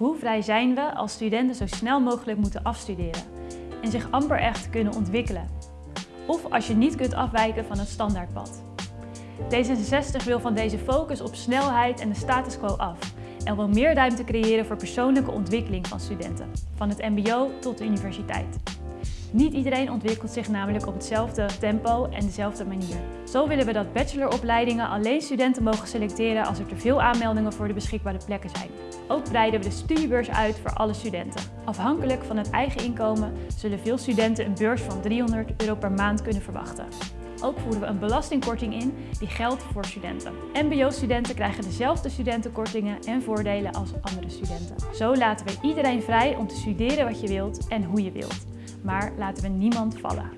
Hoe vrij zijn we als studenten zo snel mogelijk moeten afstuderen en zich amper echt kunnen ontwikkelen? Of als je niet kunt afwijken van het standaardpad. D66 wil van deze focus op snelheid en de status quo af en wil meer ruimte creëren voor persoonlijke ontwikkeling van studenten, van het mbo tot de universiteit. Niet iedereen ontwikkelt zich namelijk op hetzelfde tempo en dezelfde manier. Zo willen we dat bacheloropleidingen alleen studenten mogen selecteren als er te veel aanmeldingen voor de beschikbare plekken zijn. Ook breiden we de studiebeurs uit voor alle studenten. Afhankelijk van het eigen inkomen zullen veel studenten een beurs van 300 euro per maand kunnen verwachten. Ook voeren we een belastingkorting in die geldt voor studenten. MBO-studenten krijgen dezelfde studentenkortingen en voordelen als andere studenten. Zo laten we iedereen vrij om te studeren wat je wilt en hoe je wilt maar laten we niemand vallen.